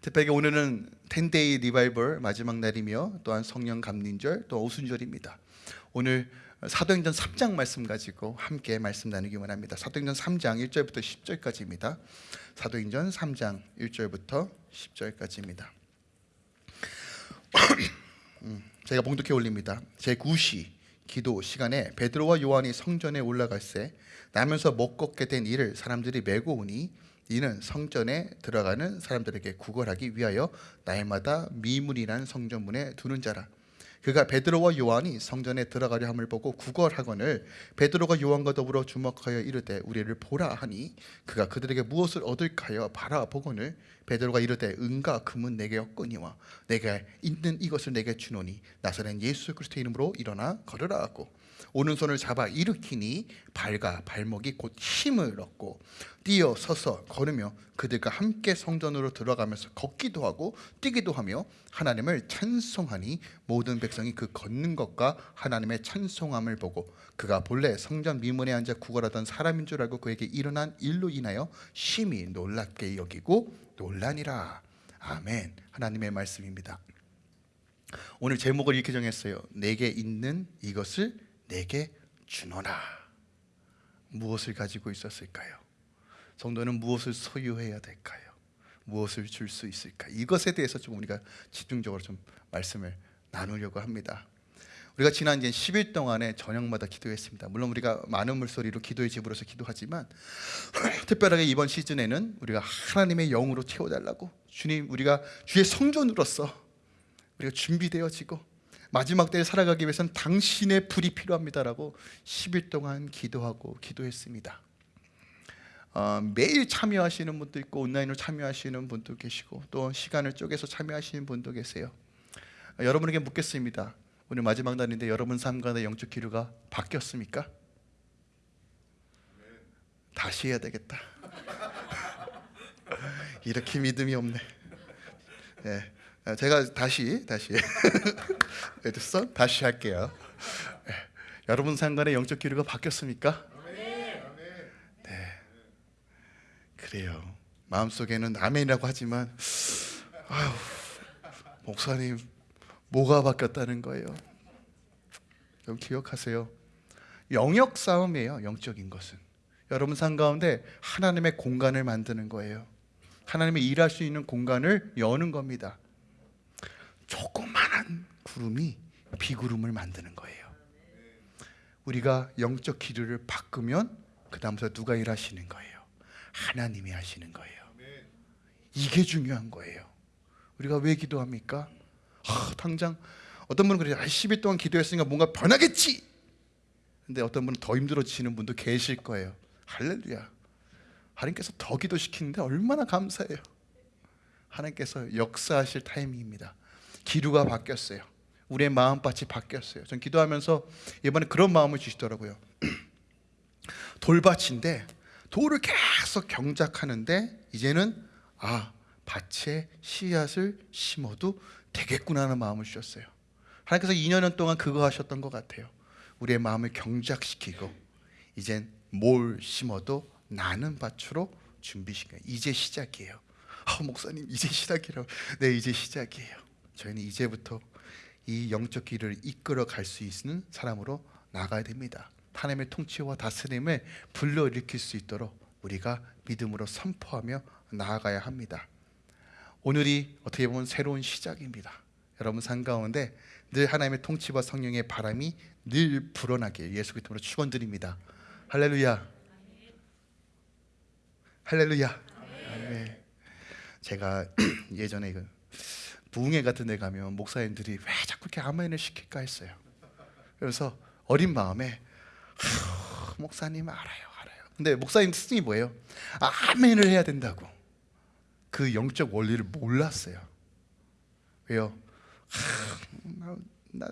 특별히 오늘은 10 day revival 마지막 날이며 또한 성령 강림절 또 오순절입니다. 오늘 사도행전 3장 말씀 가지고 함께 말씀 나누기 원합니다. 사도행전 3장 1절부터 10절까지입니다. 사도행전 3장 1절부터 10절까지입니다. 음, 제가 봉독해 올립니다. 제 9시 기도 시간에 베드로와 요한이 성전에 올라갈새 나면서 못 걷게 된 이를 사람들이 메고 오니 이는 성전에 들어가는 사람들에게 구걸하기 위하여 날마다 미문이란 성전문에 두는 자라. 그가 베드로와 요한이 성전에 들어가려 함을 보고 구걸하거늘 베드로가 요한과 더불어 주목하여 이르되 우리를 보라 하니 그가 그들에게 무엇을 얻을까 하여 바라보거늘 베드로가 이르되 은과 금은 내게 없거니와 내가 있는 이것을 내게 주노니 나사렛 예수 그리스도의 이름으로 일어나 걸으라 하고 오른손을 잡아 일으키니 발과 발목이 곧 힘을 얻고 뛰어 서서 걸으며 그들과 함께 성전으로 들어가면서 걷기도 하고 뛰기도 하며 하나님을 찬송하니 모든 백성이 그 걷는 것과 하나님의 찬송함을 보고 그가 본래 성전 미문에 앉아 구걸하던 사람인 줄 알고 그에게 일어난 일로 인하여 심히 놀랍게 여기고 놀라니라. 아멘. 하나님의 말씀입니다. 오늘 제목을 이렇게 정했어요. 내게 있는 이것을 내게 주노라 무엇을 가지고 있었을까요? 성도는 무엇을 소유해야 될까요? 무엇을 줄 수 있을까? 이것에 대해서 좀 우리가 집중적으로 좀 말씀을 나누려고 합니다. 우리가 지난 이제 10일 동안에 저녁마다 기도했습니다. 물론 우리가 많은 물소리로 기도의 집으로서 기도하지만 특별하게 이번 시즌에는 우리가 하나님의 영으로 채워달라고 주님 우리가 주의 성전으로서 우리가 준비되어지고 마지막 때에 살아가기 위해서는 당신의 불이 필요합니다라고 10일 동안 기도하고 기도했습니다. 어, 매일 참여하시는 분도 있고 온라인으로 참여하시는 분도 계시고 또 시간을 쪼개서 참여하시는 분도 계세요. 어, 여러분에게 묻겠습니다. 오늘 마지막 날인데 여러분 삶과 영적 기류가 바뀌었습니까? 다시 해야 되겠다. 이렇게 믿음이 없네. 네. 제가 다시 다시 에드선 다시 할게요. 네. 여러분 상관의 영적 기류가 바뀌었습니까? 네. 그래요. 마음속에는 아멘이라고 하지만 아유, 목사님 뭐가 바뀌었다는 거예요? 좀 기억하세요. 영역 싸움이에요. 영적인 것은. 여러분 삶 가운데 하나님의 공간을 만드는 거예요. 하나님의 일할 수 있는 공간을 여는 겁니다. 조그만한 구름이 비구름을 만드는 거예요. 우리가 영적 기류를 바꾸면 그 다음부터 누가 일하시는 거예요? 하나님이 하시는 거예요. 이게 중요한 거예요. 우리가 왜 기도합니까? 아, 당장 어떤 분은 그래요. 아, 10일 동안 기도했으니까 뭔가 변하겠지. 근데 어떤 분은 더 힘들어지시는 분도 계실 거예요. 할렐루야. 하나님께서 더 기도시키는데 얼마나 감사해요. 하나님께서 역사하실 타이밍입니다. 기류가 바뀌었어요. 우리의 마음밭이 바뀌었어요. 전 기도하면서 이번에 그런 마음을 주시더라고요. 돌밭인데 돌을 계속 경작하는데 이제는 아 밭에 씨앗을 심어도 되겠구나 하는 마음을 주셨어요. 하나님께서 2년 동안 그거 하셨던 것 같아요. 우리의 마음을 경작시키고 이젠 뭘 심어도 나는 밭으로 준비시켜. 이제 시작이에요. 아 목사님 이제 시작이라고. 네 이제 시작이에요. 저희는 이제부터 이 영적 길을 이끌어 갈 수 있는 사람으로 나가야 됩니다. 하나님의 통치와 다스림을 불러일으킬 수 있도록 우리가 믿음으로 선포하며 나아가야 합니다. 오늘이 어떻게 보면 새로운 시작입니다. 여러분 삶 가운데 늘 하나님의 통치와 성령의 바람이 늘 불어나게 예수 그리스도로 축원드립니다. 할렐루야. 할렐루야. 아멘. 제가 예전에 그 부흥회 같은 데 가면 목사님들이 왜 자꾸 이렇게 아멘을 시킬까 했어요. 그래서 어린 마음에 목사님 알아요, 알아요. 근데 목사님 스승이 뭐예요? 아멘을 해야 된다고. 그 영적 원리를 몰랐어요. 왜요? 나, 나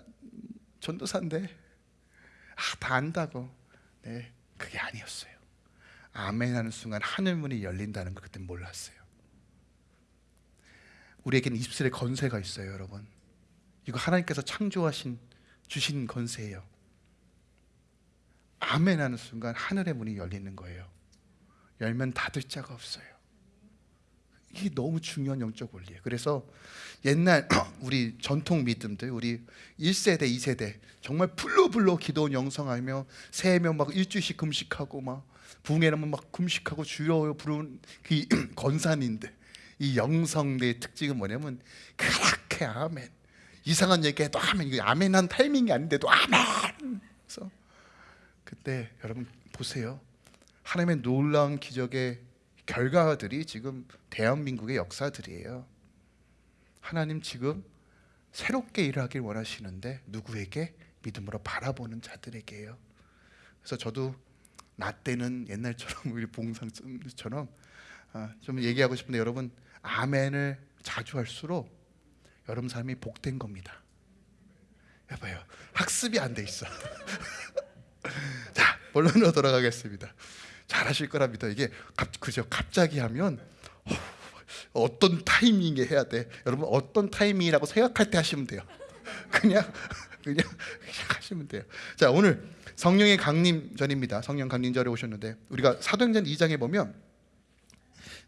전도사인데 아, 다 안다고. 네, 그게 아니었어요. 아멘 하는 순간 하늘 문이 열린다는 걸 그때 몰랐어요. 우리에게는 입술에 건세가 있어요, 여러분. 이거 하나님께서 창조하신 주신 건세예요. 아멘 하는 순간 하늘의 문이 열리는 거예요. 열면 닫을 자가 없어요. 이게 너무 중요한 영적 원리예요. 그래서 옛날 우리 전통 믿음들 우리 1세대, 2세대 정말 불로불로 기도 영성하며 새해면 막 일주일씩 금식하고 막 붕해라면 막 금식하고 주여 부르는 그 건산인데 이 영성의 특징은 뭐냐면 그렇게 아멘. 이상한 얘기해도 아멘. 이거 아멘 한 타이밍이 아닌데도 아멘. 그래서 그때 여러분 보세요. 하나님의 놀라운 기적의 결과들이 지금 대한민국의 역사들이에요. 하나님 지금 새롭게 일하길 원하시는데 누구에게? 믿음으로 바라보는 자들에게요. 그래서 저도 나 때는 옛날처럼 우리 봉상처럼 아, 좀 얘기하고 싶은데 여러분 아멘을 자주 할수록 여러분 삶이 복된 겁니다. 해봐요. 학습이 안 돼 있어. 자 본론으로 돌아가겠습니다. 잘하실 믿어. 이게 갑, 그죠? 갑자기 하면 어, 어떤 타이밍에 해야 돼. 여러분 어떤 타이밍이라고 생각할 때 하시면 돼요. 그냥 그냥, 그냥 하시면 돼요. 자 오늘 성령의 강림전입니다. 성령 강림절에 오셨는데 우리가 사도행전 2장에 보면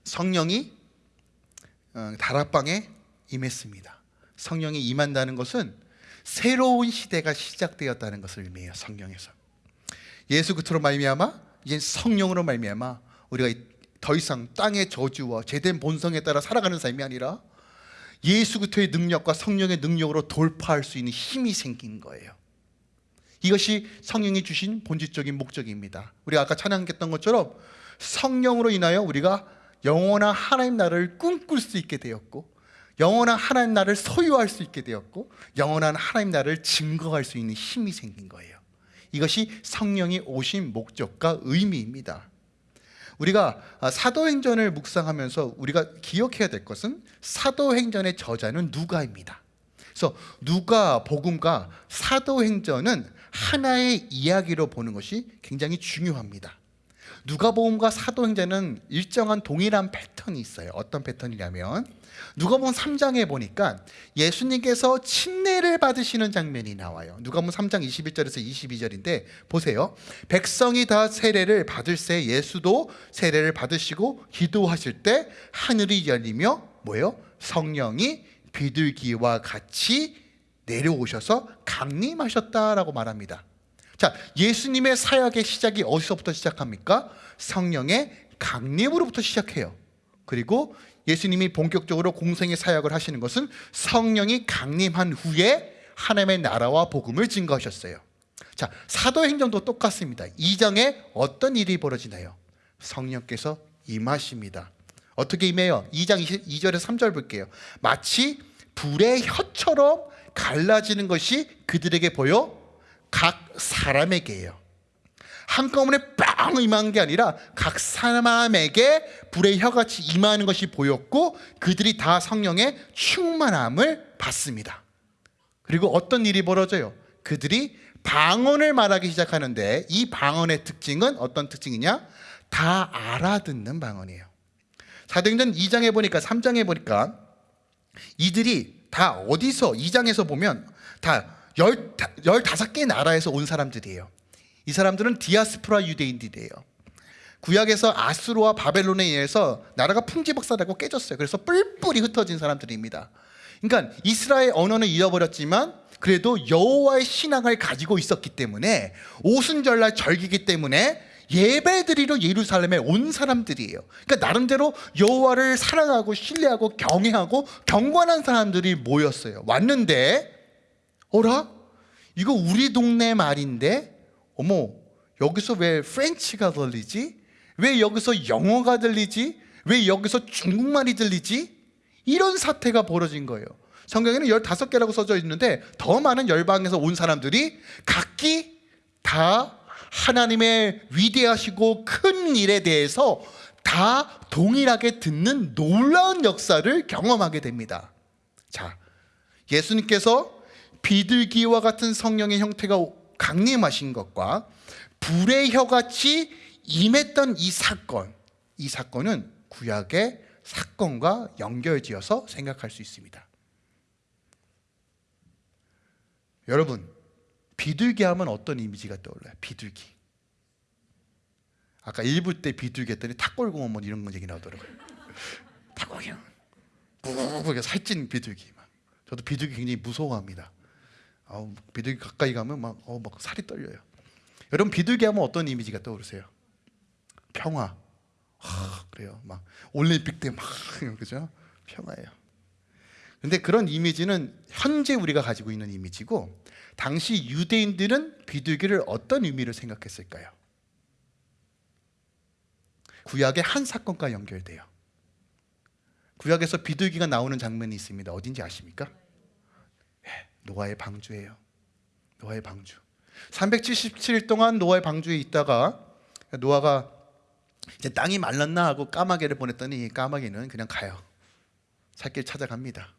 성령이 어, 다락방에 임했습니다. 성령이 임한다는 것은 새로운 시대가 시작되었다는 것을 의미해요. 성령에서 예수 그리스도로 말미암아 이제 성령으로 말미암아 우리가 더 이상 땅의 저주와 제된 본성에 따라 살아가는 삶이 아니라 예수 그리스도의 능력과 성령의 능력으로 돌파할 수 있는 힘이 생긴 거예요. 이것이 성령이 주신 본질적인 목적입니다. 우리가 아까 찬양했던 것처럼 성령으로 인하여 우리가 영원한 하나님 나라를 꿈꿀 수 있게 되었고 영원한 하나님 나라를 소유할 수 있게 되었고 영원한 하나님 나라를 증거할 수 있는 힘이 생긴 거예요. 이것이 성령이 오신 목적과 의미입니다. 우리가 사도행전을 묵상하면서 우리가 기억해야 될 것은 사도행전의 저자는 누가입니다. 그래서 누가 복음과 사도행전은 하나의 이야기로 보는 것이 굉장히 중요합니다. 누가복음과 사도행전은 일정한 동일한 패턴이 있어요. 어떤 패턴이냐면 누가복음 3장에 보니까 예수님께서 침례를 받으시는 장면이 나와요. 누가복음 3장 21절에서 22절인데 보세요. 백성이 다 세례를 받을새 예수도 세례를 받으시고 기도하실 때 하늘이 열리며 뭐예요? 성령이 비둘기와 같이 내려오셔서 강림하셨다라고 말합니다. 자, 예수님의 사역의 시작이 어디서부터 시작합니까? 성령의 강림으로부터 시작해요. 그리고 예수님이 본격적으로 공생의 사역을 하시는 것은 성령이 강림한 후에 하나님의 나라와 복음을 증거하셨어요. 자, 사도행전도 똑같습니다. 2장에 어떤 일이 벌어지나요? 성령께서 임하십니다. 어떻게 임해요? 2장 2절에서 3절 볼게요. 마치 불의 혀처럼 갈라지는 것이 그들에게 보여 각 사람에게요. 한꺼번에 빵 임한 게 아니라 각 사람에게 불의 혀같이 임하는 것이 보였고 그들이 다 성령의 충만함을 받습니다. 그리고 어떤 일이 벌어져요? 그들이 방언을 말하기 시작하는데 이 방언의 특징은 어떤 특징이냐? 다 알아듣는 방언이에요. 사도행전 2장에 보니까 3장에 보니까 이들이 다 어디서 2장에서 보면 다 15개 나라에서 온 사람들이에요. 이 사람들은 디아스포라 유대인들이에요. 구약에서 아수르와 바벨론에 의해서 나라가 풍지박산되고 깨졌어요. 그래서 뿔뿔이 흩어진 사람들입니다. 그러니까 이스라엘 언어는 잃어버렸지만 그래도 여호와의 신앙을 가지고 있었기 때문에 오순절날 절기기 때문에 예배드리러 예루살렘에 온 사람들이에요. 그러니까 나름대로 여호와를 사랑하고 신뢰하고 경외하고 경건한 사람들이 모였어요. 왔는데 어라? 이거 우리 동네 말인데 어머 여기서 왜 프렌치가 들리지? 왜 여기서 영어가 들리지? 왜 여기서 중국말이 들리지? 이런 사태가 벌어진 거예요. 성경에는 15개라고 써져 있는데 더 많은 열방에서 온 사람들이 각기 다 하나님의 위대하시고 큰 일에 대해서 다 동일하게 듣는 놀라운 역사를 경험하게 됩니다. 자, 예수님께서 비둘기와 같은 성령의 형태가 강림하신 것과 불의 혀같이 임했던 이 사건, 이 사건은 구약의 사건과 연결지어서 생각할 수 있습니다. 여러분, 비둘기 하면 어떤 이미지가 떠올라요? 비둘기. 아까 1부 때 비둘기 했더니 탁골공원 뭐 이런 얘기 나오더라고요. 부부게 살찐 비둘기 막. 저도 비둘기 굉장히 무서워합니다. 아우, 비둘기 가까이 가면 막, 어, 막 살이 떨려요. 여러분 비둘기 하면 어떤 이미지가 떠오르세요? 평화. 하, 그래요. 막 올림픽 때막 그죠? 평화예요. 근데 그런 이미지는 현재 우리가 가지고 있는 이미지고 당시 유대인들은 비둘기를 어떤 의미로 생각했을까요? 구약의 한 사건과 연결돼요. 구약에서 비둘기가 나오는 장면이 있습니다. 어딘지 아십니까? 예, 노아의 방주예요. 노아의 방주. 377일 동안 노아의 방주에 있다가 노아가 이제 땅이 말랐나 하고 까마귀를 보냈더니 까마귀는 그냥 가요. 살길 찾아갑니다.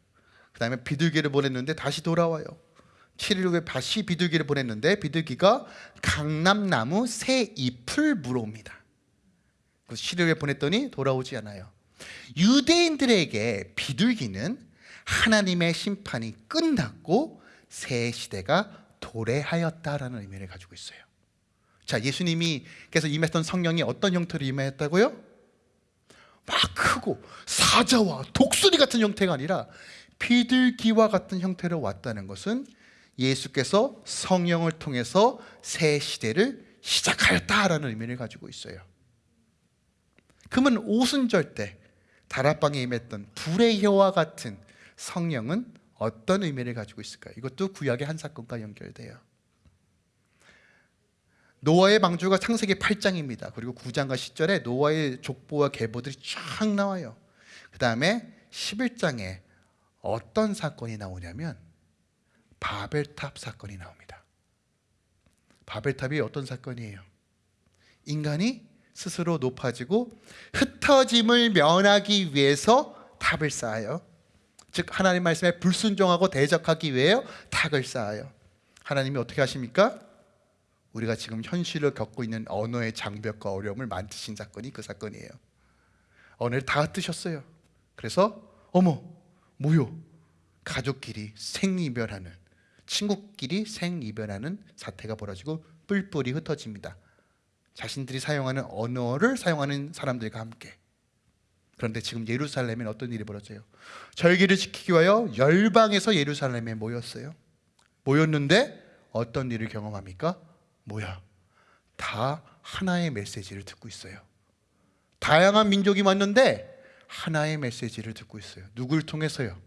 그 다음에 비둘기를 보냈는데 다시 돌아와요. 7일 후에 다시 비둘기를 보냈는데 비둘기가 강남나무 새 잎을 물어옵니다. 그 7일 후에 보냈더니 돌아오지 않아요. 유대인들에게 비둘기는 하나님의 심판이 끝났고 새 시대가 도래하였다라는 의미를 가지고 있어요. 자, 예수님이 께서 임했던 성령이 어떤 형태로 임했다고요? 막 크고 사자와 독수리 같은 형태가 아니라 비둘기와 같은 형태로 왔다는 것은 예수께서 성령을 통해서 새 시대를 시작하였다라는 의미를 가지고 있어요. 그러면 오순절 때 다락방에 임했던 불의 혀와 같은 성령은 어떤 의미를 가지고 있을까요? 이것도 구약의 한 사건과 연결돼요. 노아의 방주가 창세기 8장입니다. 그리고 9장과 10절에 노아의 족보와 계보들이 쫙 나와요. 그 다음에 11장에 어떤 사건이 나오냐면 바벨탑 사건이 나옵니다. 바벨탑이 어떤 사건이에요? 인간이 스스로 높아지고 흩어짐을 면하기 위해서 탑을 쌓아요. 즉 하나님 말씀에 불순종하고 대적하기 위해 탁을 쌓아요. 하나님이 어떻게 하십니까? 우리가 지금 현실을 겪고 있는 언어의 장벽과 어려움을 만드신 사건이 그 사건이에요. 언어를 다 흩으셨어요. 그래서 어머 뭐요? 가족끼리 생이별하는 친구끼리 생이별하는 사태가 벌어지고 뿔뿔이 흩어집니다. 자신들이 사용하는 언어를 사용하는 사람들과 함께. 그런데 지금 예루살렘엔 어떤 일이 벌어져요? 절기를 지키기 위하여 열방에서 예루살렘에 모였어요. 모였는데 어떤 일을 경험합니까? 뭐야? 다 하나의 메시지를 듣고 있어요. 다양한 민족이 왔는데 하나의 메시지를 듣고 있어요. 누굴 통해서요?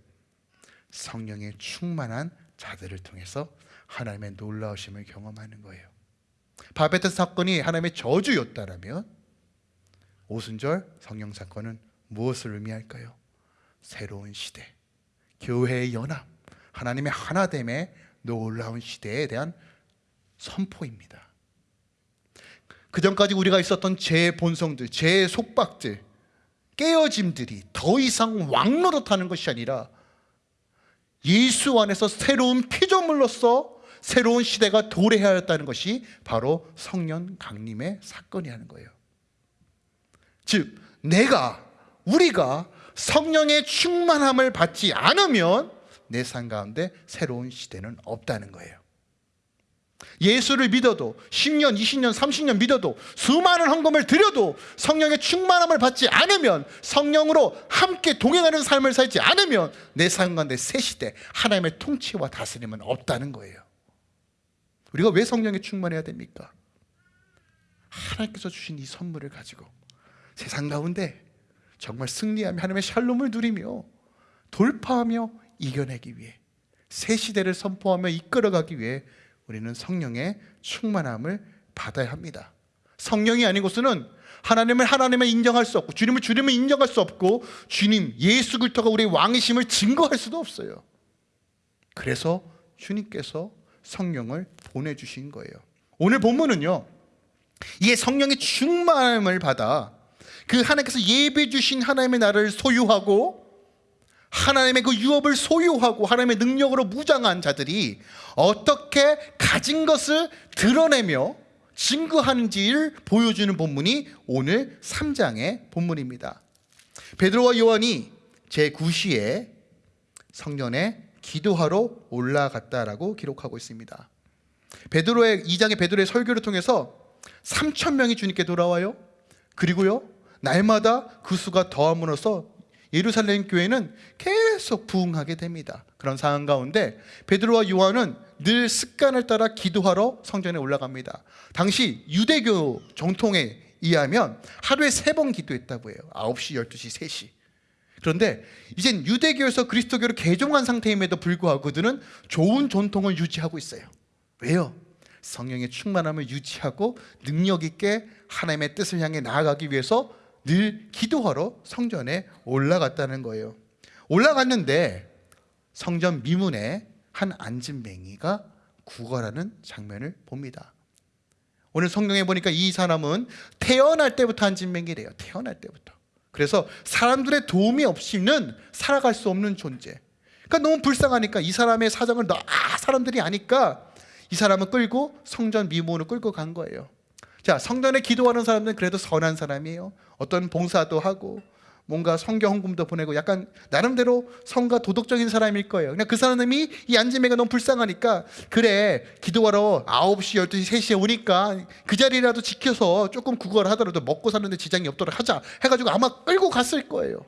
성령의 충만한 자들을 통해서 하나님의 놀라우심을 경험하는 거예요. 바베트 사건이 하나님의 저주였다라면 오순절 성령 사건은 무엇을 의미할까요? 새로운 시대, 교회의 연합, 하나님의 하나됨의 놀라운 시대에 대한 선포입니다. 그 전까지 우리가 있었던 제 본성들, 제 속박들, 깨어짐들이 더 이상 왕노릇하는 것이 아니라 예수 안에서 새로운 피조물로서 새로운 시대가 도래하였다는 것이 바로 성령 강림의 사건이라는 거예요. 즉 내가 우리가 성령의 충만함을 받지 않으면 내 삶 가운데 새로운 시대는 없다는 거예요. 예수를 믿어도 10년, 20년, 30년 믿어도 수많은 헌금을 드려도 성령의 충만함을 받지 않으면 성령으로 함께 동행하는 삶을 살지 않으면 내 삶 가운데 새 시대 하나님의 통치와 다스림은 없다는 거예요. 우리가 왜 성령에 충만해야 됩니까? 하나님께서 주신 이 선물을 가지고 세상 가운데 정말 승리하며 하나님의 샬롬을 누리며 돌파하며 이겨내기 위해 새 시대를 선포하며 이끌어가기 위해 우리는 성령의 충만함을 받아야 합니다. 성령이 것은 하나님을 하나님을 인정할 수 없고 주님을 주님을 인정할 수 없고 주님 예수 그리스도가 우리의 왕이심을 증거할 수도 없어요. 그래서 주님께서 성령을 보내주신 거예요. 오늘 본문은요, 이 성령의 충만함을 받아 그 하나님께서 예배 주신 하나님의 나라를 소유하고 하나님의 그 유업을 소유하고 하나님의 능력으로 무장한 자들이 어떻게 가진 것을 드러내며 증거하는지를 보여주는 본문이 오늘 3장의 본문입니다. 베드로와 요한이 제9시에 성전에 기도하러 올라갔다라고 기록하고 있습니다. 베드로의 2장의 베드로의 설교를 통해서 3천 명이 주님께 돌아와요. 그리고요. 날마다 그 수가 더함으로써 예루살렘 교회는 계속 부흥하게 됩니다. 그런 상황 가운데 베드로와 요한은 늘 습관을 따라 기도하러 성전에 올라갑니다. 당시 유대교 정통에 의하면 하루에 세 번 기도했다고 해요. 9시, 12시, 3시. 그런데 이젠 유대교에서 그리스도교로 개종한 상태임에도 불구하고 그들은 좋은 전통을 유지하고 있어요. 왜요? 성령의 충만함을 유지하고 능력 있게 하나님의 뜻을 향해 나아가기 위해서 늘 기도하러 성전에 올라갔다는 거예요. 올라갔는데 성전 미문에 한 안진뱅이가 구걸하는 장면을 봅니다. 오늘 성경에 보니까 이 사람은 태어날 때부터 안진뱅이래요. 태어날 때부터. 그래서 사람들의 도움이 없이는 살아갈 수 없는 존재. 그러니까 너무 불쌍하니까 이 사람의 사정을 다 사람들이 아니까 이 사람을 끌고 성전 미문으로 끌고 간 거예요. 자, 성전에 기도하는 사람들은 그래도 선한 사람이에요. 어떤 봉사도 하고 뭔가 성경 헌금도 보내고 약간 나름대로 성가 도덕적인 사람일 거예요. 그냥 그 사람이 이 안지매가 너무 불쌍하니까 그래 기도하러 9시, 12시, 3시에 오니까 그 자리라도 지켜서 조금 구걸 하더라도 먹고 사는데 지장이 없도록 하자 해가지고 아마 끌고 갔을 거예요.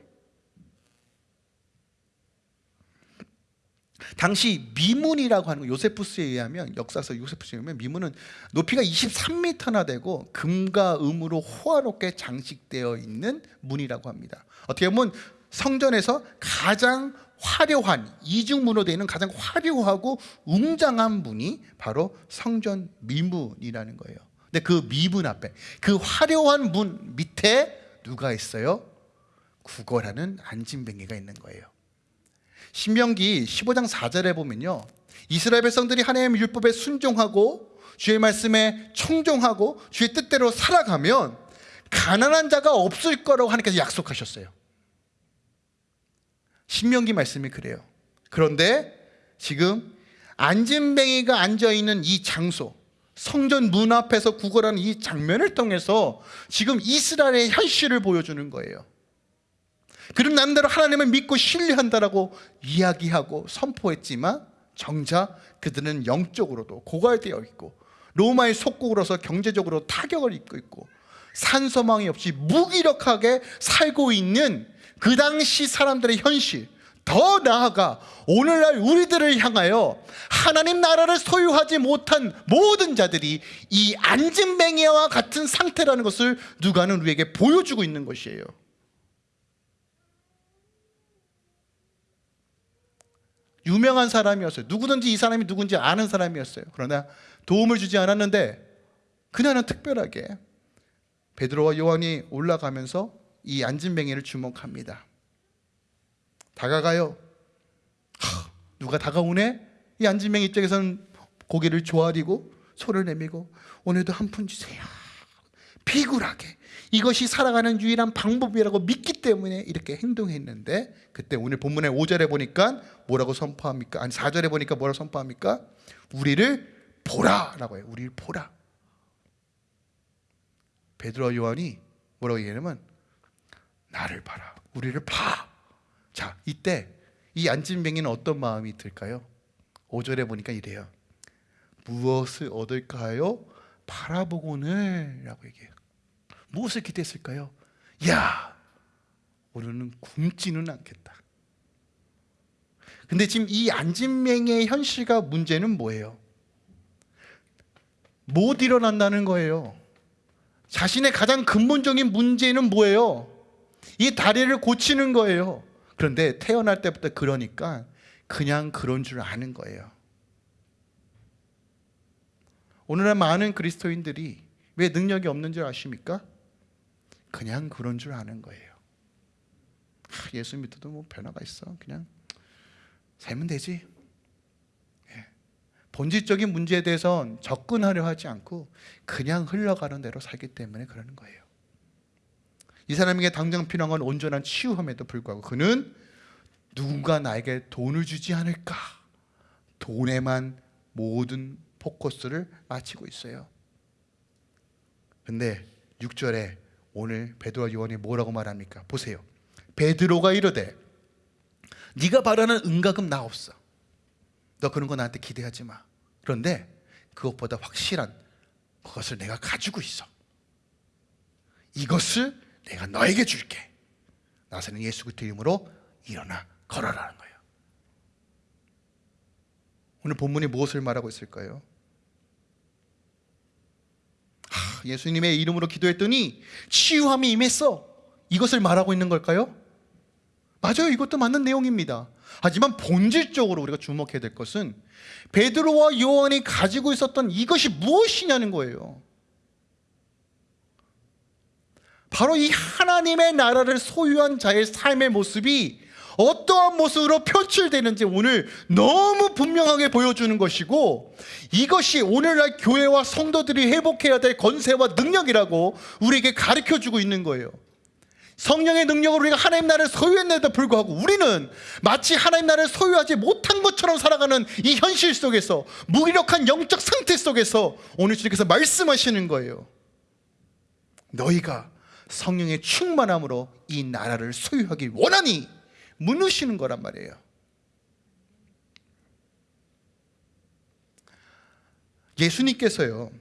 당시 미문이라고 하는 거 요세푸스에 의하면 역사서 요세푸스에 의하면 미문은 높이가 23m나 되고 금과 음으로 호화롭게 장식되어 있는 문이라고 합니다. 어떻게 보면 성전에서 가장 화려한 이중문으로 되어 있는 가장 화려하고 웅장한 문이 바로 성전 미문이라는 거예요. 근데 그 미문 앞에 그 화려한 문 밑에 누가 있어요? 구걸하는 안진뱅이가 있는 거예요. 신명기 15장 4절에 보면요. 이스라엘 백성들이 하나님의 율법에 순종하고 주의 말씀에 청종하고 주의 뜻대로 살아가면 가난한 자가 없을 거라고 하나님께서 약속하셨어요. 신명기 말씀이 그래요. 그런데 지금 안진뱅이가 앉아 있는 이 장소, 성전 문 앞에서 구걸하는 이 장면을 통해서 지금 이스라엘의 현실을 보여주는 거예요. 그럼 남대로 하나님을 믿고 신뢰한다라고 이야기하고 선포했지만 정작 그들은 영적으로도 고갈되어 있고 로마의 속국으로서 경제적으로 타격을 입고 있고 산소망이 없이 무기력하게 살고 있는 그 당시 사람들의 현실 더 나아가 오늘날 우리들을 향하여 하나님 나라를 소유하지 못한 모든 자들이 이 안진뱅이와 같은 상태라는 것을 누가는 우리에게 보여주고 있는 것이에요 유명한 사람이었어요. 누구든지 이 사람이 누군지 아는 사람이었어요. 그러나 도움을 주지 않았는데 그녀는 특별하게 베드로와 요한이 올라가면서 이 안진뱅이를 주목합니다. 다가가요. 하, 누가 다가오네? 이 안진뱅이 입장에서는 고개를 조아리고 소를 내밀고 오늘도 한 푼 주세요. 비굴하게 이것이 살아가는 유일한 방법이라고 믿기 때문에 이렇게 행동했는데 그때 오늘 본문의 5절에 보니까 뭐라고 선포합니까? 아니 4절에 보니까 뭐라고 선포합니까? 우리를 보라라고 해요. 우리를 보라. 베드로와 요한이 뭐라고 얘기하냐면 나를 봐라. 우리를 봐. 자, 이때 이 안진뱅이는 어떤 마음이 들까요? 5절에 보니까 이래요. 무엇을 얻을까요? 바라보고는 라고 얘기해요. 무엇을 기대했을까요? 야, 오늘은 굶지는 않겠다. 근데 지금 이 안진맹의 현실과 문제는 뭐예요? 못 일어난다는 거예요. 자신의 가장 근본적인 문제는 뭐예요? 이 다리를 고치는 거예요. 그런데 태어날 때부터 그러니까 그냥 그런 줄 아는 거예요. 오늘날 많은 그리스도인들이 왜 능력이 없는 줄 아십니까? 그냥 그런 줄 아는 거예요. 아, 예수 믿어도 뭐 변화가 있어. 그냥 살면 되지. 예. 본질적인 문제에 대해선 접근하려 하지 않고 그냥 흘러가는 대로 살기 때문에 그러는 거예요. 이 사람에게 당장 필요한 건 온전한 치유함에도 불구하고 그는 누군가 나에게 돈을 주지 않을까 돈에만 모든 포커스를 맞추고 있어요. 근데 6절에 오늘 베드로와 요한이 뭐라고 말합니까? 보세요. 베드로가 이르되 네가 바라는 은가금 나 없어. 너 그런 거 나한테 기대하지 마. 그런데 그것보다 확실한 그것을 내가 가지고 있어. 이것을 내가 너에게 줄게. 나사렛 예수 그리스도 이름으로 일어나 걸어라는 거예요. 오늘 본문이 무엇을 말하고 있을까요? 하, 예수님의 이름으로 기도했더니 치유함이 임했어. 이것을 말하고 있는 걸까요? 맞아요. 이것도 맞는 내용입니다. 하지만 본질적으로 우리가 주목해야 될 것은 베드로와 요한이 가지고 있었던 이것이 무엇이냐는 거예요. 바로 이 하나님의 나라를 소유한 자의 삶의 모습이 어떠한 모습으로 표출되는지 오늘 너무 분명하게 보여주는 것이고 이것이 오늘날 교회와 성도들이 회복해야 될 건세와 능력이라고 우리에게 가르쳐 주고 있는 거예요. 성령의 능력으로 우리가 하나님 나라를 소유했는데도 불구하고 우리는 마치 하나님 나라를 소유하지 못한 것처럼 살아가는 이 현실 속에서 무기력한 영적 상태 속에서 오늘 주님께서 말씀하시는 거예요. 너희가 성령의 충만함으로 이 나라를 소유하기 원하니 묻으시는 거란 말이에요. 예수님께서요.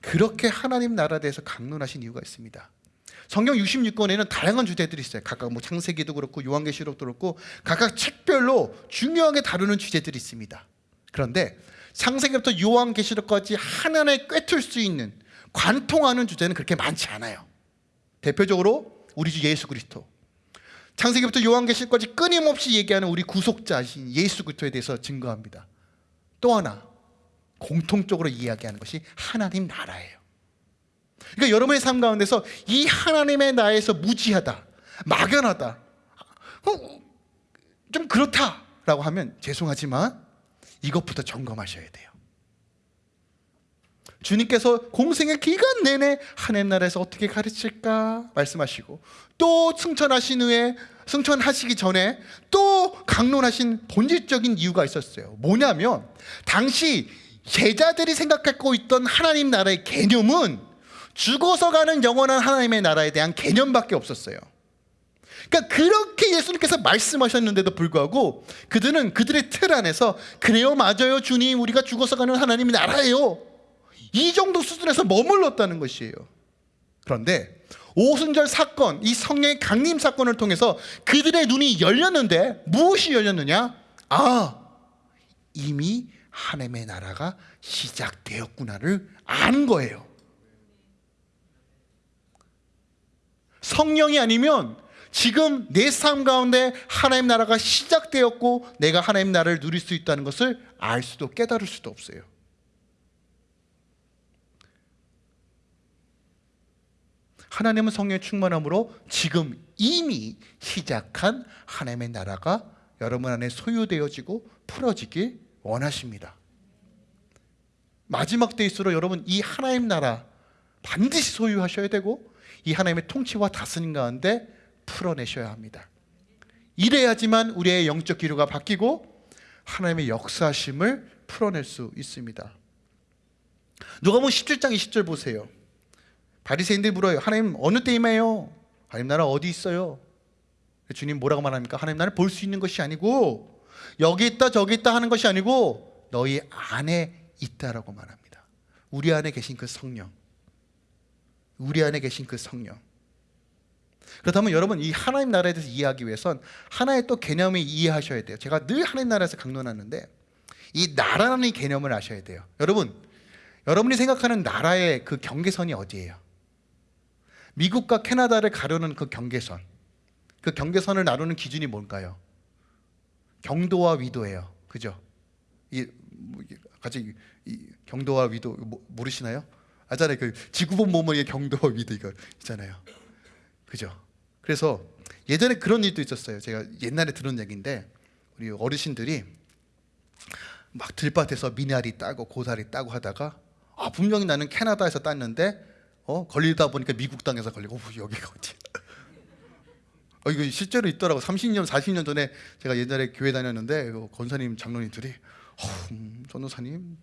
그렇게 하나님 나라에 대해서 강론하신 이유가 있습니다. 성경 66권에는 다양한 주제들이 있어요. 각각 뭐 창세기도 그렇고 요한계시록도 그렇고 각각 책별로 중요하게 다루는 주제들이 있습니다. 그런데 창세기부터 요한계시록까지 하나에 꿰뚫 수 있는 관통하는 주제는 그렇게 많지 않아요. 대표적으로 우리 주 예수 그리스도. 창세기부터 요한계시록까지 끊임없이 얘기하는 우리 구속자신 예수 그리스도에 대해서 증거합니다. 또 하나 공통적으로 이야기하는 것이 하나님 나라예요. 그러니까 여러분의 삶 가운데서 이 하나님의 나라에서 무지하다, 막연하다, 어, 좀 그렇다라고 하면 죄송하지만 이것부터 점검하셔야 돼요. 주님께서 공생의 기간 내내 하나님 나라에서 어떻게 가르칠까 말씀하시고 또 승천하신 후에 승천하시기 전에 또 강론하신 본질적인 이유가 있었어요. 뭐냐면 당시 제자들이 생각하고 있던 하나님 나라의 개념은 죽어서 가는 영원한 하나님의 나라에 대한 개념밖에 없었어요. 그러니까 그렇게 예수님께서 말씀하셨는데도 불구하고 그들은 그들의 틀 안에서 그래요 맞아요 주님 우리가 죽어서 가는 하나님의 나라예요 이 정도 수준에서 머물렀다는 것이에요. 그런데 오순절 사건 이 성령의 강림 사건을 통해서 그들의 눈이 열렸는데 무엇이 열렸느냐? 아 이미 하나님의 나라가 시작되었구나를 아는 거예요. 성령이 아니면 지금 내 삶 가운데 하나님 나라가 시작되었고 내가 하나님 나라를 누릴 수 있다는 것을 알 수도 깨달을 수도 없어요. 하나님은 성령의 충만함으로 지금 이미 시작한 하나님의 나라가 여러분 안에 소유되어지고 풀어지길 원하십니다. 마지막 때일수록 여러분 이 하나님 나라 반드시 소유하셔야 되고 이 하나님의 통치와 다스림 가운데 풀어내셔야 합니다. 이래야지만 우리의 영적 기류가 바뀌고 하나님의 역사심을 풀어낼 수 있습니다. 누가복음 17장 20절 보세요. 바리새인들 물어요. 하나님 어느 때임에요? 하나님 나라 어디 있어요? 주님 뭐라고 말합니까? 하나님 나라를 볼 수 있는 것이 아니고 여기 있다 저기 있다 하는 것이 아니고 너희 안에 있다라고 말합니다. 우리 안에 계신 그 성령. 우리 안에 계신 그 성령. 그렇다면 여러분 이 하나님 나라에 대해서 이해하기 위해선 하나의 또 개념을 이해하셔야 돼요. 제가 늘 하나님 나라에서 강론하는데 이 나라라는 개념을 아셔야 돼요. 여러분, 여러분이 생각하는 나라의 그 경계선이 어디예요? 미국과 캐나다를 가르는 그 경계선. 그 경계선을 나누는 기준이 뭘까요? 경도와 위도예요. 그죠? 이 같이 이 경도와 위도 모르시나요? 아잖아요. 그 지구본 모모의 경도와 위도 이거 있잖아요. 그죠? 그래서 예전에 그런 일도 있었어요. 제가 옛날에 들은 얘기인데 우리 어르신들이 막 들밭에서 미나리 따고 고사리 따고 하다가 아 분명히 나는 캐나다에서 땄는데 어 걸리다 보니까 미국 땅에서 걸리고 어, 여기가 어디? 어 이거 실제로 있더라고. 30년 40년 전에 제가 옛날에 교회 다녔는데 그 권사님 장로님들이 어, 음, 전도사님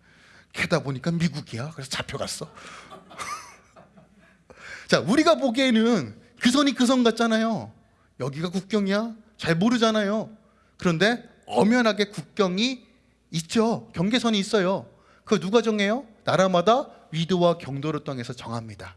캐다 보니까 미국이야. 그래서 잡혀갔어. 자, 우리가 보기에는 그 선이 그 선 같잖아요. 여기가 국경이야? 잘 모르잖아요. 그런데 엄연하게 국경이 있죠. 경계선이 있어요. 그거 누가 정해요? 나라마다 위도와 경도를 통해서 정합니다.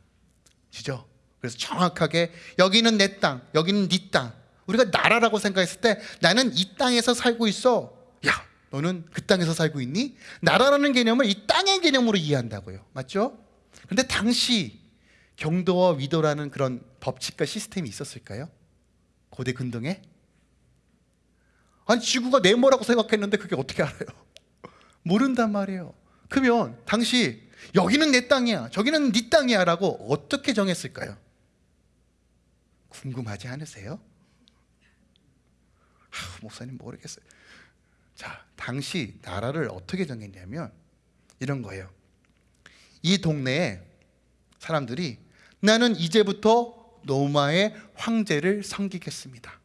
시죠? 그래서 정확하게 여기는 내 땅, 여기는 네 땅. 우리가 나라라고 생각했을 때 나는 이 땅에서 살고 있어. 야, 너는 그 땅에서 살고 있니? 나라라는 개념을 이 땅의 개념으로 이해한다고요. 맞죠? 근데 당시 경도와 위도라는 그런 법칙과 시스템이 있었을까요? 고대 근동에? 아니 지구가 네모라고 생각했는데 그게 어떻게 알아요? 모른단 말이에요. 그러면 당시 여기는 내 땅이야, 저기는 네 땅이야 라고 어떻게 정했을까요? 궁금하지 않으세요? 하, 목사님 모르겠어요. 자, 당시 나라를 어떻게 정했냐면 이런 거예요. 이 동네에 사람들이 나는 이제부터 로마의 황제를 섬기겠습니다.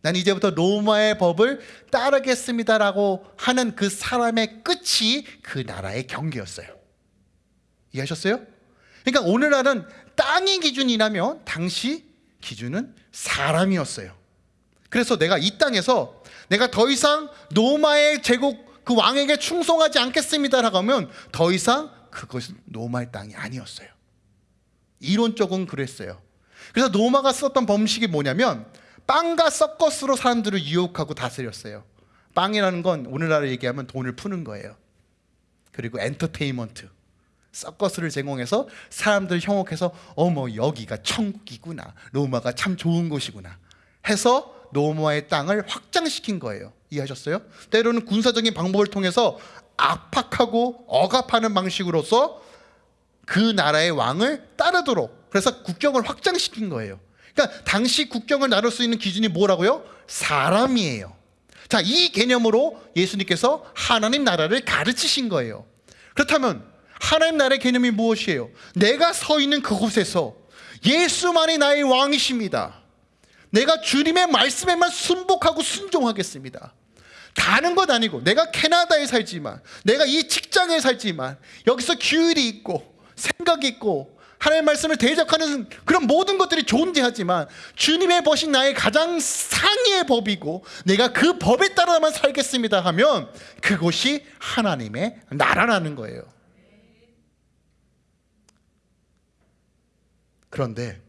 난 이제부터 로마의 법을 따르겠습니다라고 하는 그 사람의 끝이 그 나라의 경계였어요. 이해하셨어요? 그러니까 오늘날은 땅이 기준이라면 당시 기준은 사람이었어요. 그래서 내가 이 땅에서 내가 더 이상 로마의 제국 그 왕에게 충성하지 않겠습니다라고 하면 더 이상 그것은 로마의 땅이 아니었어요. 이론적은 그랬어요. 그래서 로마가 썼던 범식이 뭐냐면 빵과 서커스로 사람들을 유혹하고 다스렸어요. 빵이라는 건 오늘날로 얘기하면 돈을 푸는 거예요. 그리고 엔터테인먼트. 서커스를 제공해서 사람들 형혹해서 어머 여기가 천국이구나. 로마가 참 좋은 곳이구나. 해서 로마의 땅을 확장시킨 거예요. 이해하셨어요? 때로는 군사적인 방법을 통해서 압박하고 억압하는 방식으로서 그 나라의 왕을 따르도록 그래서 국경을 확장시킨 거예요. 그러니까 당시 국경을 나눌 수 있는 기준이 뭐라고요? 사람이에요. 자, 이 개념으로 예수님께서 하나님 나라를 가르치신 거예요. 그렇다면 하나님 나라의 개념이 무엇이에요? 내가 서 있는 그곳에서 예수만이 나의 왕이십니다. 내가 주님의 말씀에만 순복하고 순종하겠습니다. 다른 것 아니고 내가 캐나다에 살지만 내가 이 직장에 살지만 여기서 규율이 있고 생각이 있고 하나님의 말씀을 대적하는 그런 모든 것들이 존재하지만 주님의 법이 나의 가장 상위의 법이고 내가 그 법에 따라만 살겠습니다 하면 그것이 하나님의 나라라는 거예요. 그런데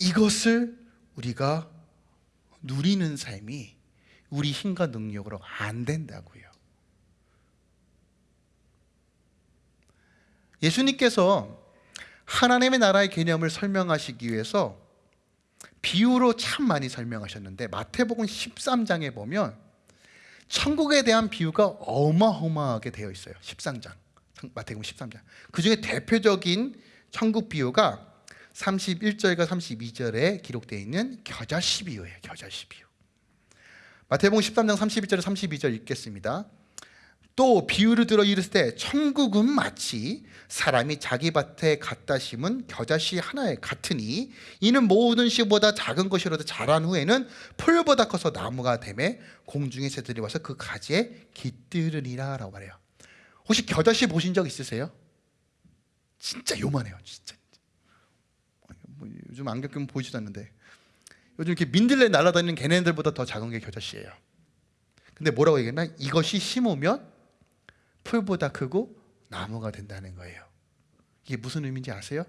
이것을 우리가 누리는 삶이 우리 힘과 능력으로 안 된다고요. 예수님께서 하나님의 나라의 개념을 설명하시기 위해서 비유로 참 많이 설명하셨는데 마태복음 13장에 보면 천국에 대한 비유가 어마어마하게 되어 있어요. 13장. 마태복음 13장. 그 중에 대표적인 천국 비유가 31절과 32절에 기록되어 있는 겨자씨 비유예요. 겨자씨 비유. 마태복음 13장 31절 32절 읽겠습니다. 또 비유를 들어 이르되 천국은 마치 사람이 자기 밭에 갖다 심은 겨자씨 하나에 같으니 이는 모든 씨보다 작은 것이라도 자란 후에는 풀보다 커서 나무가 되매 공중의 새들이 와서 그 가지에 깃들으리라 라고 말해요 혹시 겨자씨 보신 적 있으세요? 진짜 요만해요 진짜 뭐 요즘 안경 끼면 보이지도 않는데 요즘 이렇게 민들레 날아다니는 걔네들보다 더 작은 게 겨자씨예요 근데 뭐라고 얘기했나? 이것이 심으면 풀보다 크고 나무가 된다는 거예요. 이게 무슨 의미인지 아세요?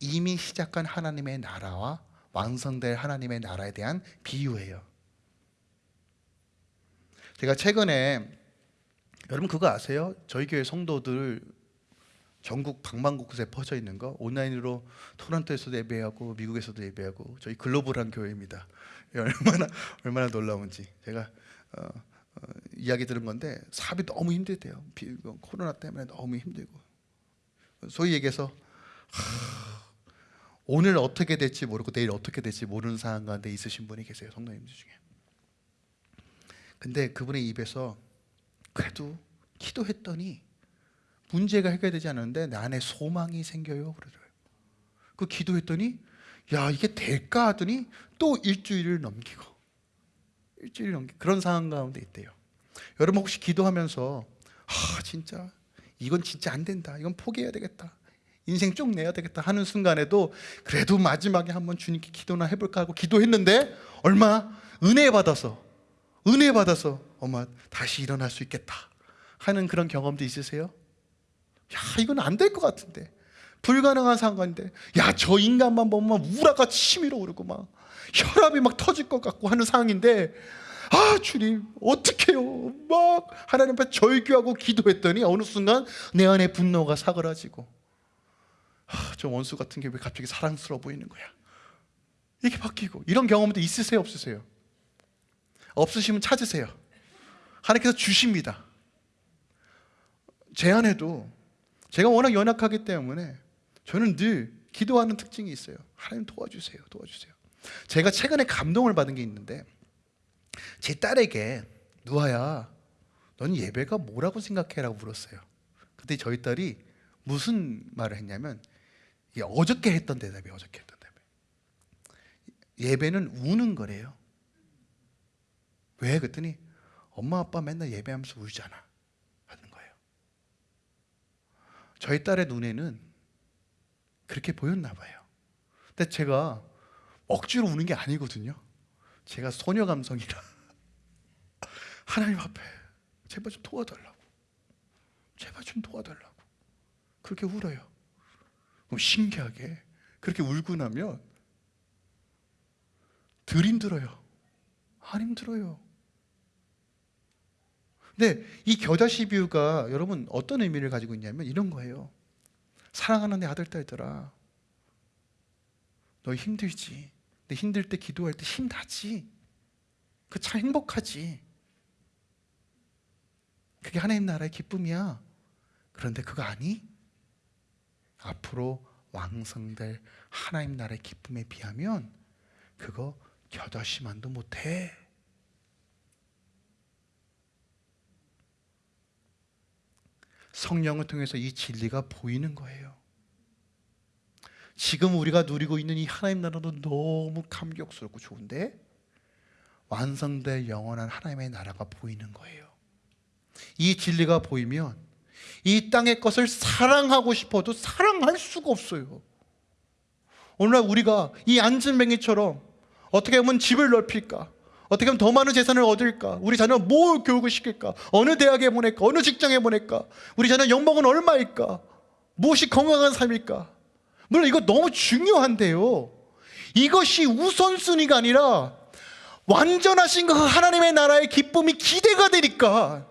이미 시작한 하나님의 나라와 완성될 하나님의 나라에 대한 비유예요. 제가 최근에 여러분 그거 아세요? 저희 교회 성도들 전국 방방곳곳에 퍼져 있는 거 온라인으로 토론토에서도 예배하고 미국에서도 예배하고 저희 글로벌한 교회입니다. 얼마나 얼마나 놀라운지 제가 어, 어, 이야기 들은 건데 사업이 너무 힘들대요. 비, 코로나 때문에 너무 힘들고 소위 얘기해서 하, 오늘 어떻게 될지 모르고 내일 어떻게 될지 모르는 상황 가운데 있으신 분이 계세요. 성도님들 중에. 근데 그분의 입에서 그래도 기도했더니 문제가 해결되지 않는데 내 안에 소망이 생겨요. 그러더라고요. 그 기도했더니 야 이게 될까 하더니 또 일주일을 넘기고 일주일 넘기 그런 상황 가운데 있대요. 여러분 혹시 기도하면서 아 진짜 이건 진짜 안 된다. 이건 포기해야 되겠다. 인생 쭉 내야 되겠다 하는 순간에도 그래도 마지막에 한번 주님께 기도나 해볼까 하고 기도했는데 얼마 은혜 받아서 은혜 받아서 엄마 다시 일어날 수 있겠다 하는 그런 경험도 있으세요? 야 이건 안 될 것 같은데 불가능한 상관인데 야 저 인간만 보면 우라가 치밀어 오르고 막 혈압이 막 터질 것 같고 하는 상황인데 아 주님 어떡해요? 막 하나님 앞에 절규하고 기도했더니 어느 순간 내 안에 분노가 사그라지고 아, 저 원수 같은 게 왜 갑자기 사랑스러워 보이는 거야? 이게 바뀌고 이런 경험도 있으세요 없으세요? 없으시면 찾으세요. 하나님께서 주십니다. 제 안에도 제가 워낙 연약하기 때문에 저는 늘 기도하는 특징이 있어요. 하나님 도와주세요 도와주세요 제가 최근에 감동을 받은 게 있는데 제 딸에게 누아야 넌 예배가 뭐라고 생각해? 라고 물었어요. 그때 저희 딸이 무슨 말을 했냐면 어저께 했던 대답이 어저께 했던 대답. 예배는 우는 거래요. 왜? 그랬더니 엄마 아빠 맨날 예배하면서 울잖아. 하는 거예요. 저희 딸의 눈에는 그렇게 보였나 봐요. 근데 제가 억지로 우는 게 아니거든요. 제가 소녀 감성이라 하나님 앞에 제발 좀 도와달라고. 제발 좀 도와달라고. 그렇게 울어요. 그럼 신기하게 그렇게 울고 나면 덜 힘들어요. 안 힘들어요. 근데 이 겨자씨 비유가 여러분 어떤 의미를 가지고 있냐면 이런 거예요. 사랑하는 내 아들 딸들아 너 힘들지 근데 힘들 때 기도할 때 힘나지. 그 참 행복하지. 그게 하나님 나라의 기쁨이야. 그런데 그거 아니? 앞으로 왕성될 하나님 나라의 기쁨에 비하면 그거 겨자씨만도 못해. 성령을 통해서 이 진리가 보이는 거예요 지금 우리가 누리고 있는 이 하나님 나라도 너무 감격스럽고 좋은데 완성될 영원한 하나님의 나라가 보이는 거예요. 이 진리가 보이면 이 땅의 것을 사랑하고 싶어도 사랑할 수가 없어요. 오늘날 우리가 이 안진뱅이처럼 어떻게 하면 집을 넓힐까? 어떻게 하면 더 많은 재산을 얻을까? 우리 자녀 뭘 교육을 시킬까? 어느 대학에 보낼까? 어느 직장에 보낼까? 우리 자녀 연봉은 얼마일까? 무엇이 건강한 삶일까 물론 이거 너무 중요한데요. 이것이 우선순위가 아니라 완전하신 그 하나님의 나라의 기쁨이 기대가 되니까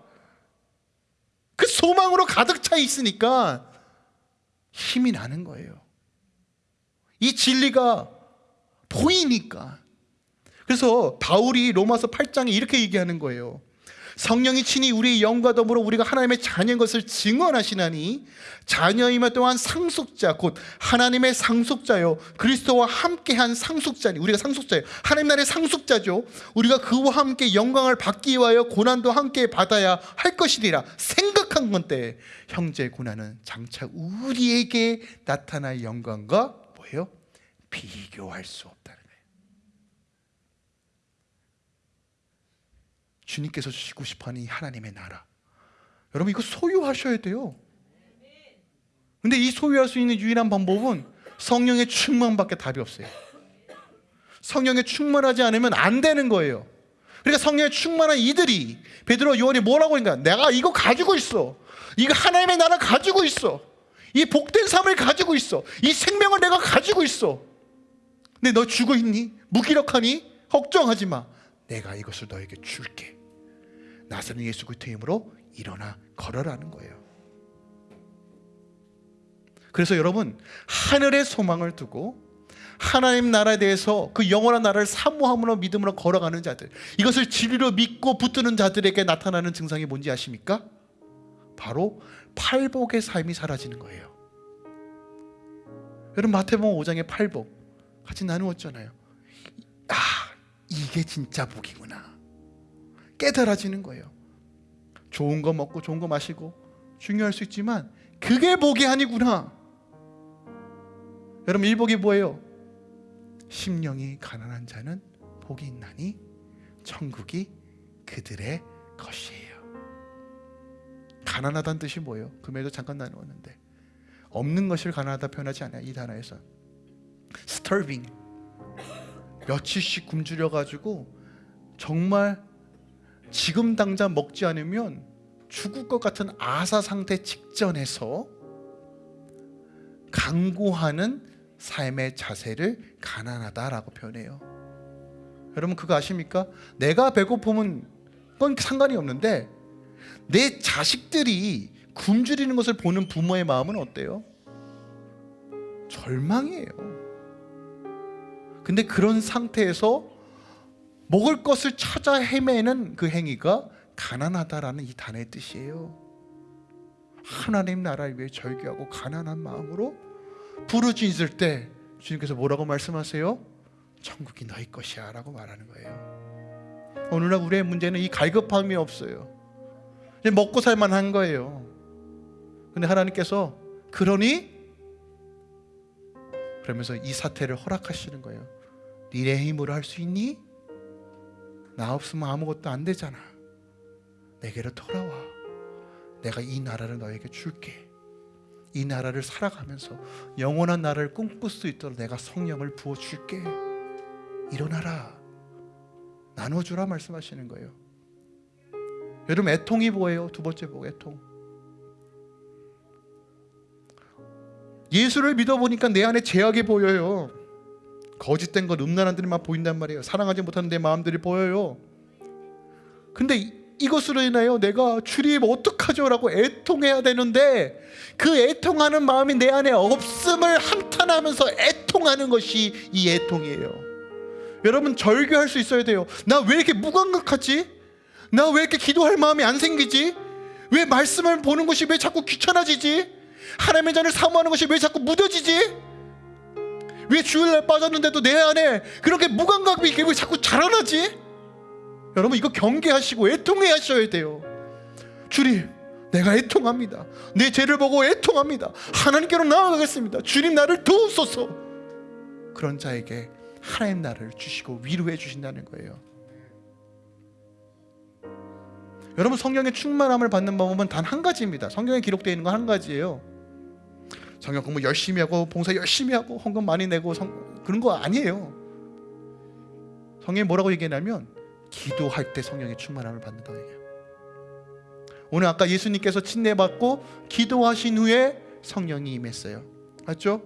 그 소망으로 가득 차 있으니까 힘이 나는 거예요. 이 진리가 보이니까. 그래서 바울이 로마서 8장에 이렇게 얘기하는 거예요 성령이 친히 우리의 영과 더불어 우리가 하나님의 자녀인 것을 증언하시나니 자녀이며 또한 상속자 곧 하나님의 상속자요. 그리스도와 함께한 상속자니. 우리가 상속자예요. 하나님 나라의 상속자죠. 우리가 그와 함께 영광을 받기 위하여 고난도 함께 받아야 할 것이리라 생각한 건데 형제 고난은 장차 우리에게 나타날 영광과 뭐예요? 비교할 수 없다는 거예요 주님께서 주시고 싶어하는 이 하나님의 나라. 여러분 이거 소유하셔야 돼요. 근데 이 소유할 수 있는 유일한 방법은 성령의 충만밖에 답이 없어요. 성령에 충만하지 않으면 안 되는 거예요. 그러니까 성령에 충만한 이들이 베드로 요한이 뭐라고 하니까 내가 이거 가지고 있어. 이거 하나님의 나라 가지고 있어. 이 복된 삶을 가지고 있어. 이 생명을 내가 가지고 있어. 근데 너 죽어 있니? 무기력하니? 걱정하지 마. 내가 이것을 너에게 줄게 나사는 예수 그리스도의 이름으로 일어나 걸어라는 거예요. 그래서 여러분 하늘의 소망을 두고 하나님 나라에 대해서 그 영원한 나라를 사모함으로 믿음으로 걸어가는 자들 이것을 진리로 믿고 붙드는 자들에게 나타나는 증상이 뭔지 아십니까? 바로 팔복의 삶이 사라지는 거예요. 여러분 마태복음 5장의 팔복 같이 나누었잖아요. 아 이게 진짜 복이구나 깨달아지는 거예요. 좋은 거 먹고 좋은 거 마시고 중요할 수 있지만 그게 복이 아니구나. 여러분 일복이 뭐예요? 심령이 가난한 자는 복이 있나니 천국이 그들의 것이에요. 가난하다는 뜻이 뭐예요? 금에도 잠깐 나누었는데 없는 것을 가난하다 표현하지 않아요 이 단어에서. Starving. 며칠씩 굶주려 가지고 정말 지금 당장 먹지 않으면 죽을 것 같은 아사 상태 직전에서 강구하는 삶의 자세를 가난하다라고 표현해요. 여러분 그거 아십니까? 내가 배고프면 그건 상관이 없는데 내 자식들이 굶주리는 것을 보는 부모의 마음은 어때요? 절망이에요. 근데 그런 상태에서 먹을 것을 찾아 헤매는 그 행위가 가난하다라는 이 단어의 뜻이에요. 하나님 나라를 위해 절규하고 가난한 마음으로 부르짖을 때 주님께서 뭐라고 말씀하세요? 천국이 너희 것이야 라고 말하는 거예요. 오늘날 우리의 문제는 이 갈급함이 없어요. 먹고 살만 한 거예요. 근데 하나님께서 그러니 그러면서 이 사태를 허락하시는 거예요. 니네 힘으로 할 수 있니? 나 없으면 아무것도 안 되잖아. 내게로 돌아와. 내가 이 나라를 너에게 줄게. 이 나라를 살아가면서 영원한 나라를 꿈꿀 수 있도록 내가 성령을 부어 줄게. 일어나라. 나눠주라 말씀하시는 거예요. 여러분 애통이 뭐예요? 두 번째 복 애통. 예수를 믿어보니까 내 안에 죄악이 보여요. 거짓된 것, 음란한 들만 보인단 말이에요. 사랑하지 못하는 내 마음들이 보여요. 근데 이- 이것으로 인하여 내가 주님 어떡하죠 라고 애통해야 되는데 그 애통하는 마음이 내 안에 없음을 한탄하면서 애통하는 것이 이 애통이에요. 여러분 절규할 수 있어야 돼요. 나 왜 이렇게 무감각하지? 나 왜 이렇게 기도할 마음이 안 생기지? 왜 말씀을 보는 것이 왜 자꾸 귀찮아지지? 하나님의 전을 사모하는 것이 왜 자꾸 무뎌지지? 왜 주일날 빠졌는데도 내 안에 그렇게 무감각이 왜 자꾸 자라나지? 여러분 이거 경계하시고 애통해 하셔야 돼요. 주님, 내가 애통합니다. 내 죄를 보고 애통합니다. 하나님께로 나아가겠습니다. 주님 나를 도우소서. 그런 자에게 하나님 나를 주시고 위로해 주신다는 거예요. 여러분 성령의 충만함을 받는 방법은 단 한 가지입니다. 성경에 기록되어 있는 건 한 가지예요. 성경 공부 열심히 하고 봉사 열심히 하고 헌금 많이 내고 성, 그런 거 아니에요. 성경이 뭐라고 얘기하냐면 기도할 때 성령의 충만함을 받는다고 얘기해요. 오늘 아까 예수님께서 침례받고 기도하신 후에 성령이 임했어요. 맞죠?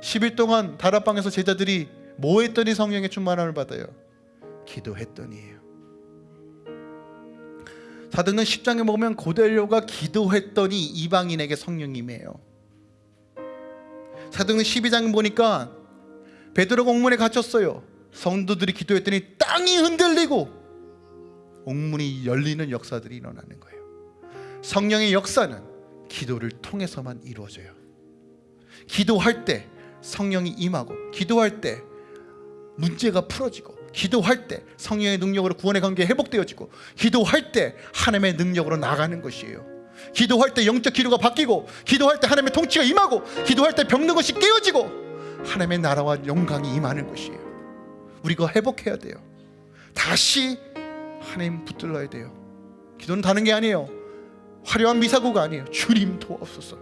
10일 동안 다락방에서 제자들이 뭐 했더니 성령의 충만함을 받아요? 기도했더니예요. 사도행전 10장에 보면 고넬료가 기도했더니 이방인에게 성령이 임해요. 사도행전 12장 보니까 베드로가 옥문에 갇혔어요. 성도들이 기도했더니 땅이 흔들리고 옥문이 열리는 역사들이 일어나는 거예요. 성령의 역사는 기도를 통해서만 이루어져요. 기도할 때 성령이 임하고 기도할 때 문제가 풀어지고 기도할 때 성령의 능력으로 구원의 관계 회복되어지고 기도할 때 하나님의 능력으로 나가는 것이에요. 기도할 때 영적 기도가 바뀌고 기도할 때 하나님의 통치가 임하고 기도할 때 병든 것이 깨어지고 하나님의 나라와 영광이 임하는 것이에요. 우리가 회복해야 돼요. 다시 하나님 붙들러야 돼요. 기도는 다른 게 아니에요. 화려한 미사고가 아니에요. 주님 도옵소서.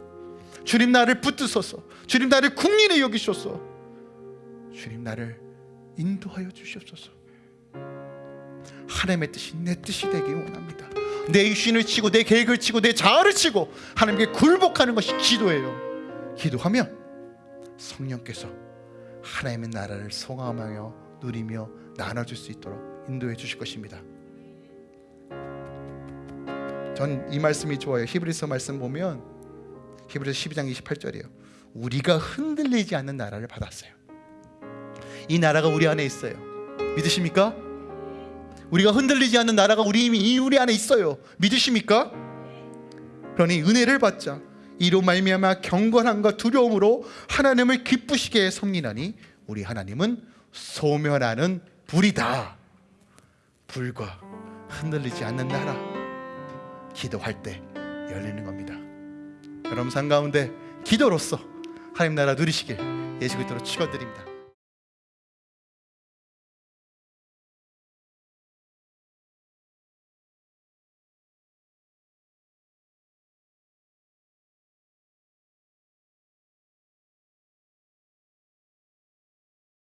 주님 나를 붙드소서. 주님 나를 국민에 여기소서. 주님 나를 인도하여 주시옵소서. 하나님의 뜻이 내 뜻이 되기 원합니다. 내 육신을 치고 내 계획을 치고 내 자아를 치고 하나님께 굴복하는 것이 기도예요. 기도하면 성령께서 하나님의 나라를 성함하여 누리며 나눠줄 수 있도록 인도해 주실 것입니다. 전 이 말씀이 좋아요. 히브리서 말씀 보면 히브리서 12장 28절이에요. 우리가 흔들리지 않는 나라를 받았어요. 이 나라가 우리 안에 있어요. 믿으십니까? 우리가 흔들리지 않는 나라가 우리 이미 우리 안에 있어요. 믿으십니까? 그러니 은혜를 받자. 이로 말미암아 경건함과 두려움으로 하나님을 기쁘시게 섬기나니 우리 하나님은 소멸하는 불이다. 불과 흔들리지 않는 나라. 기도할 때 열리는 겁니다. 여러분 삶 가운데 기도로서 하나님 나라 누리시길 예수 그리스도로 축원드립니다.